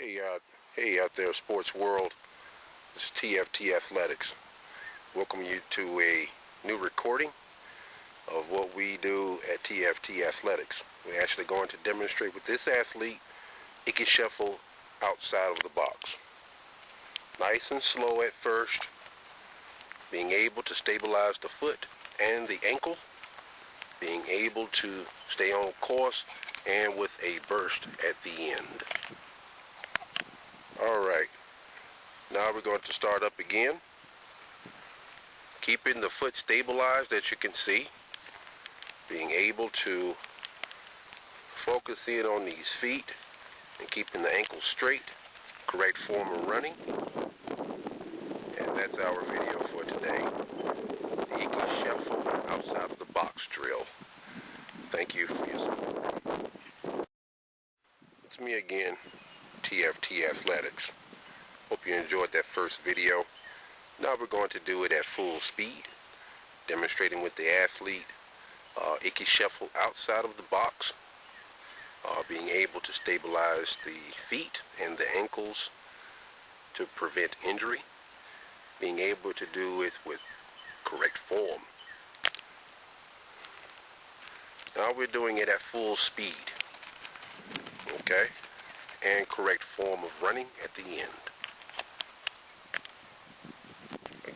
Hey out, hey out there, sports world. This is TFT Athletics. Welcome you to a new recording of what we do at TFT Athletics. We're actually going to demonstrate with this athlete. Ickey shuffle outside of the box. Nice and slow at first. Being able to stabilize the foot and the ankle. Being able to stay on course and with a burst at the end. Now we're going to start up again. Keeping the foot stabilized as you can see. Being able to focus in on these feet and keeping the ankle straight. Correct form of running. And that's our video for today. The Ickey Shuffle outside of the box drill. Thank you for your support. It's me again. TFT Athletics. Hope you enjoyed that first video. Now we're going to do it at full speed, demonstrating with the athlete uh, Ickey Shuffle outside of the box, uh, being able to stabilize the feet and the ankles to prevent injury, being able to do it with correct form. Now we're doing it at full speed. Okay? and correct form of running at the end.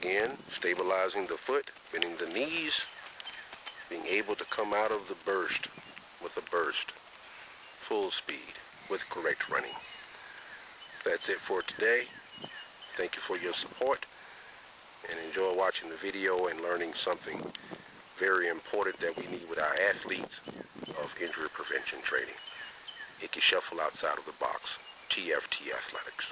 Again, stabilizing the foot, bending the knees, being able to come out of the burst with a burst, full speed, with correct running. That's it for today. Thank you for your support and enjoy watching the video and learning something very important that we need with our athletes of injury prevention training. Ickey Shuffle outside of the box. TFT Athletics.